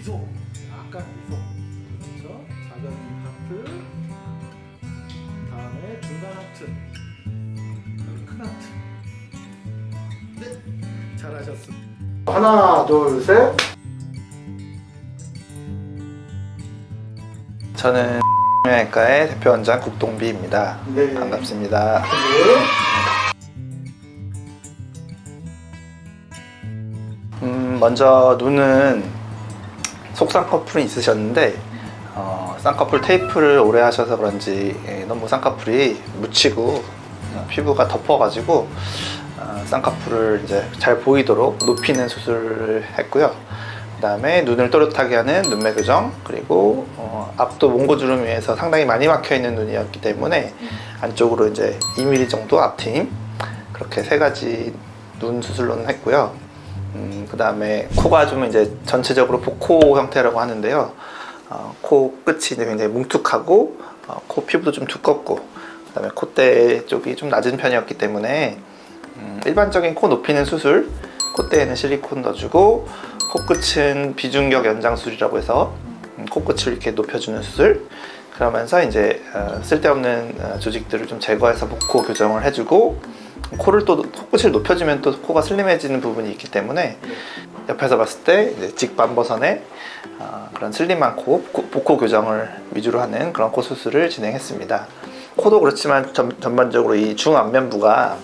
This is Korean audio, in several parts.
미소. 약간 미소. 그렇죠? 작은 하트. 다음에 중간 하트. 큰 하트. 네. 잘하셨습니다. 하나 둘셋. 저는 영양외과의 대표원장 국동비입니다. 네. 반갑습니다. 음, 먼저 눈은 속 쌍꺼풀이 있으셨는데 어, 쌍꺼풀 테이프를 오래 하셔서 그런지 예, 너무 쌍꺼풀이 묻히고 어, 피부가 덮어가지고 어, 쌍꺼풀을 이제 잘 보이도록 높이는 수술을 했고요. 그 다음에 눈을 또렷하게 하는 눈매 교정 그리고 어, 앞도 몽고주름 위에서 상당히 많이 막혀 있는 눈이었기 때문에 안쪽으로 이제 2mm 정도 앞트임 그렇게 세 가지 눈 수술로는 했고요. 음, 그 다음에 코가 좀 이제 전체적으로 복코 형태라고 하는데요. 어, 코 끝이 이제 굉장히 뭉툭하고 어, 코 피부도 좀 두껍고 그 다음에 콧대 쪽이 좀 낮은 편이었기 때문에 음, 일반적인 코 높이는 수술 콧대에는 실리콘 넣어주고 코끝은 비중격 연장술이라고 해서 음, 코끝을 이렇게 높여주는 수술 그러면서 이제 어, 쓸데없는 어, 조직들을 좀 제거해서 복코 교정을 해주고 코를 또 코끝을 높여주면 또 코가 슬림해지는 부분이 있기 때문에 옆에서 봤을 때 이제 직반버선의 어, 그런 슬림한 코 코- 복코 교정을 위주로 하는 그런 코 수술을 진행했습니다. 코도 그렇지만 전, 전반적으로 이 중안면부가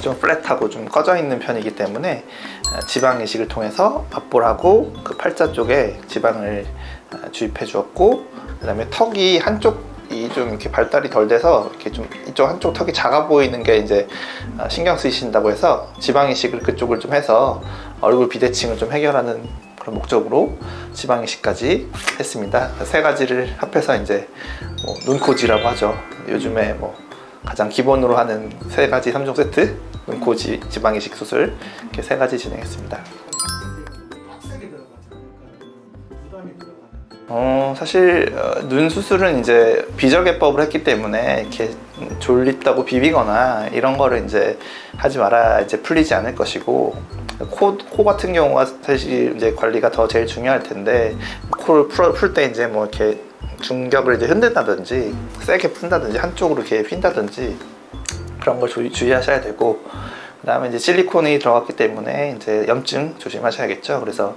좀 플랫하고 좀 꺼져 있는 편이기 때문에 어, 지방 이식을 통해서 압볼하고 그 팔자 쪽에 지방을 어, 주입해 주었고 그 다음에 턱이 한쪽 이 좀 이렇게 발달이 덜 돼서 이렇게 좀 이쪽 한쪽 턱이 작아 보이는 게 이제 어, 신경 쓰이신다고 해서 지방 이식을 그쪽을 좀 해서 얼굴 비대칭을 좀 해결하는 그런 목적으로 지방 이식까지 했습니다. 세 가지를 합해서 이제 뭐 눈코지라고 하죠. 요즘에 뭐 가장 기본으로 하는 세 가지 3종 세트 눈코 지, 지방 이식 수술 이렇게 세 가지 진행했습니다. 어, 사실 어, 눈 수술은 이제 비저개법을 했기 때문에 이렇게 졸립다고 비비거나 이런 거를 이제 하지 말아 이제 풀리지 않을 것이고 코, 코 같은 경우가 사실 이제 관리가 더 제일 중요할 텐데 코를 풀 때 이제 뭐 이렇게 중격을 이제 흔든다든지 세게 푼다든지 한쪽으로 이렇게 휜다든지 그런 걸 주, 주의하셔야 되고 그 다음에 이제 실리콘이 들어갔기 때문에 이제 염증 조심하셔야겠죠. 그래서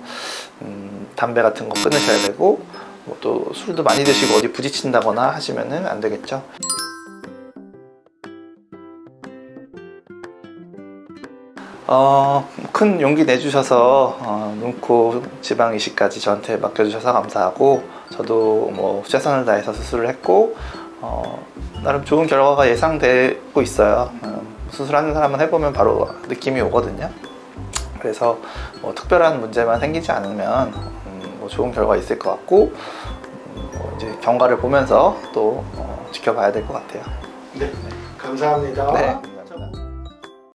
음, 담배 같은 거 끊으셔야 되고 뭐 또 술도 많이 드시고 어디 부딪힌다거나 하시면은 안 되겠죠. 어, 큰 용기 내주셔서 어, 눈코 지방 이식까지 저한테 맡겨주셔서 감사하고 저도 뭐 최선을 다해서 수술을 했고 어, 나름 좋은 결과가 예상되고 있어요. 어, 수술하는 사람은 해보면 바로 느낌이 오거든요. 그래서 뭐 특별한 문제만 생기지 않으면 음, 뭐 좋은 결과 있을 것 같고 음, 뭐 이제 경과를 보면서 또 어, 지켜봐야 될 것 같아요. 네 감사합니다 네.